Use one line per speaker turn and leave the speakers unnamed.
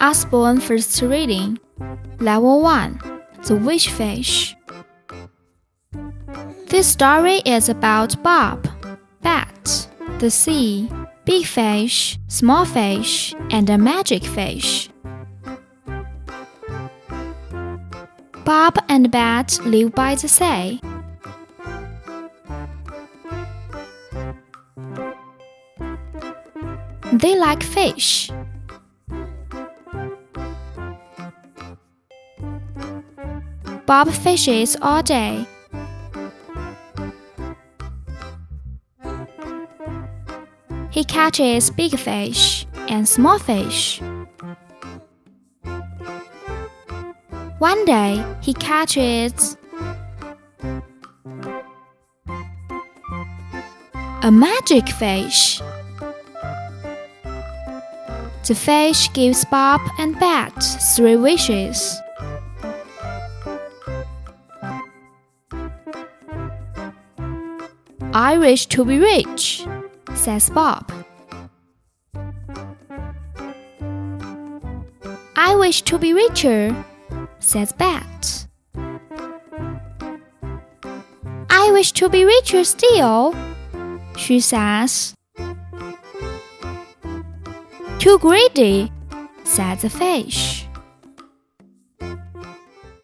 Usborne First Reading Level 1 The Wish Fish. This story is about Bob, Bat, the sea, big fish, small fish, and a magic fish. Bob and Bat live by the sea. They like fish. Bob fishes all day. He catches big fish and small fish. One day he catches a magic fish. The fish gives Bob and Bat three wishes. I wish to be rich, says Bob. I wish to be richer, says Bat. I wish to be richer still, she says. Too greedy, says the fish.